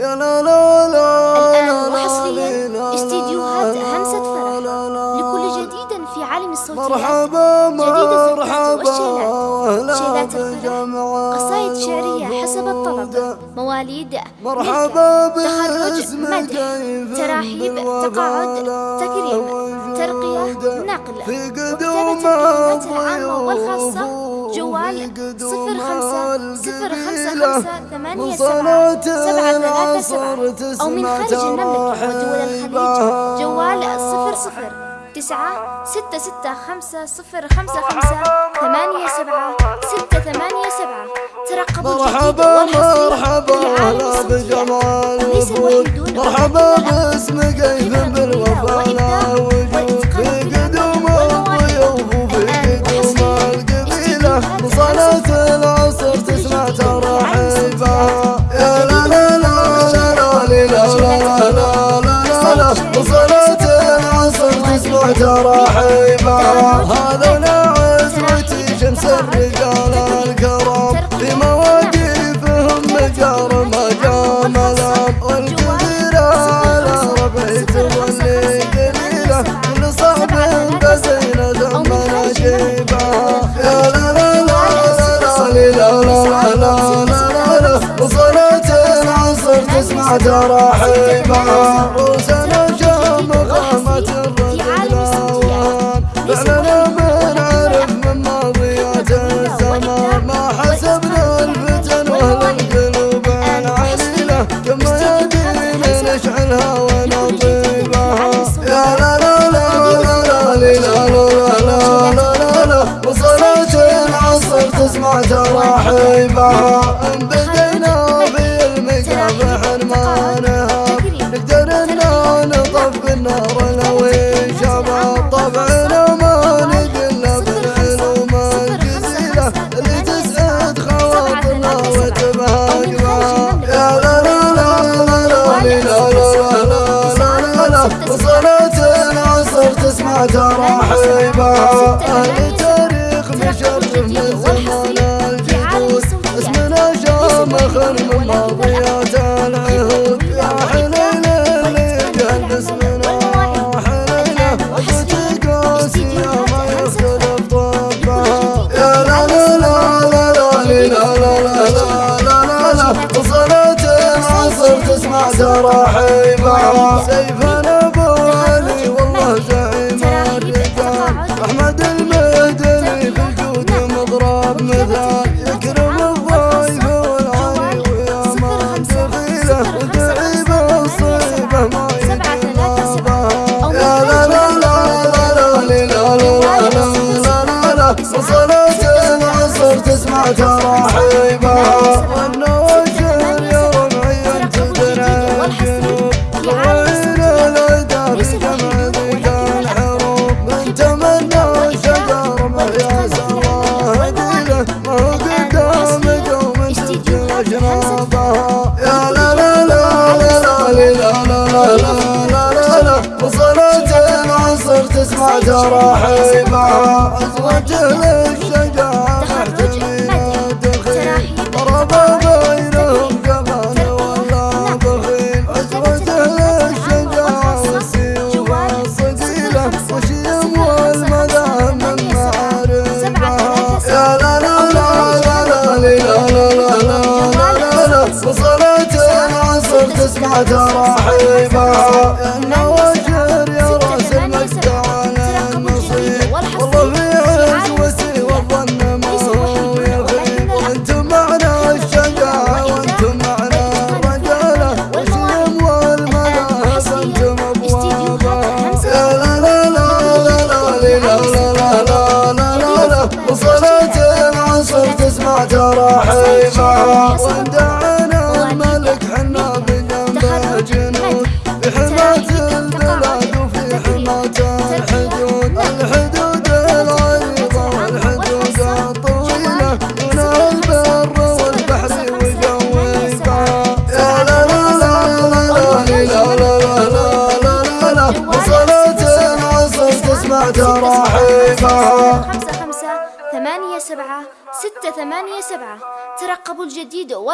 يا لا لا لا الآن وحصريا استديوهات همسة فرح. لكل جديد في عالم الصوتيات مرحبا مرحبا شيلات الفرح. قصائد شعرية حسب الطلب مواليد مرحبا تخرج مدح تراحيب تقاعد تكريم ترقية نقل وكتابة الكلمات العامة والخاصة جوال صفر خمسة صفر خمسة خمسة ثمانية سبعة سبعة ثلاثة سبعة. أو من خارج المملكة ودول الخليج. جوال صفر صفر تسعة ستة ستة خمسة صفر خمسة خمسة ثمانية سبعة ستة ثمانية سبعة. ترقبوا مرحبا مرحبا هلا بجمال صلاة العصر تسمع ترحيبها يا لا لا لا لا لا لا لا لا لا لا صلاة العصر تسمع ترحيبها هذا تراحيبها روسنا شام قامت الرجل الأوان فعلنا من ماضيات الزمان ما حسبنا الفتن واهل القلوب العليلة كم يدين نشعلها ونطيبها يا لا لا لا لا لا لا لا لا لا لا وصلاة العصر تسمع تراحيبها بدينا في المكافح ما تاريخ مشرف من زمان اسمنا من يا اللي قاسية ما يا لا لا لا لا لا لا لا لا لا لا اشرابها يا لا لا لا لا لا لا لا لا لا وصلت العصر تسمع تراحيبها ازواج للشجاعة Oh. تراحيبها خمسة خمسة ثمانية سبعة ستة ثمانية سبعة ترقبوا الجديد